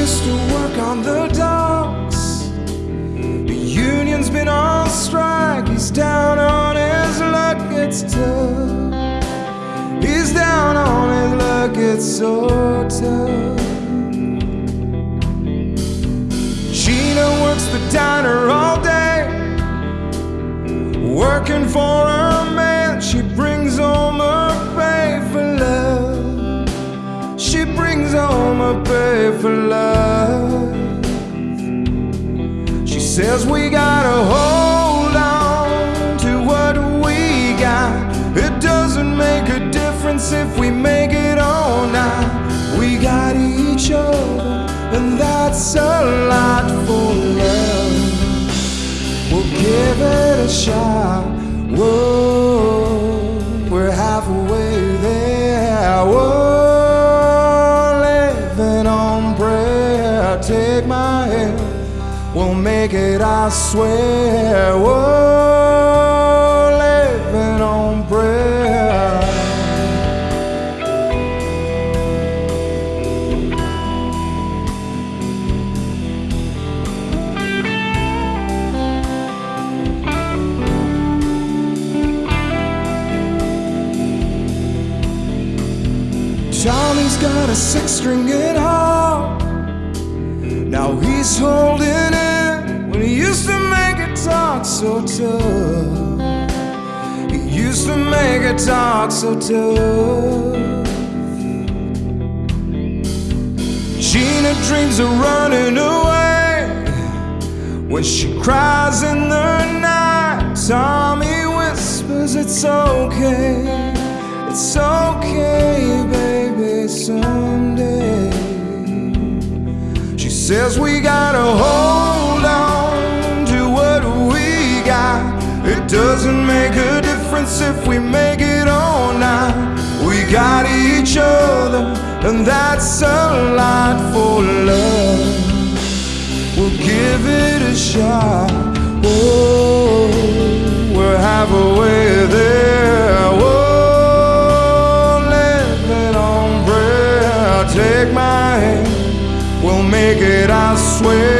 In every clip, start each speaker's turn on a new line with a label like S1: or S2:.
S1: used to work on the docks. The union's been on strike. He's down on his luck, it's tough. He's down on his luck, it's so tough. Gina works the diner all day, working for her man. She brings home her pay for love. She brings home her pay for love. Says we gotta hold on to what we got. It doesn't make a difference if we make it or not. We got each other, and that's a lot for love. We'll give it a shot. Whoa, we're halfway there. Whoa, living on prayer. Take my we'll make it, I swear. Whoa, living on prayer. Tommy's got a six string guitar. Now he's holding it when he used to make it talk so tough. He used to make it talk so tough. Gina dreams of running away when she cries in the night. Tommy whispers, It's okay, it's okay, baby, someday. Says we gotta hold on to what we got. It doesn't make a difference if we make it or not. We got each other, and that's a lot for love. We'll give it a shot. Oh, we're halfway there. Make it,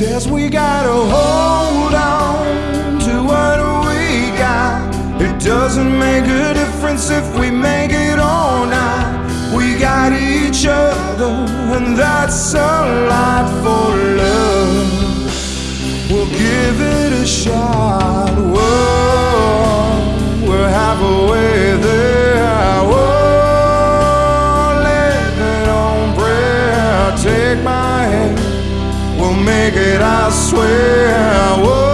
S1: says we gotta hold on to what we got. It doesn't make a difference if we make it or not. We got each other, and that's a lot for love. We'll give it a shot. Whoa, I swear I would.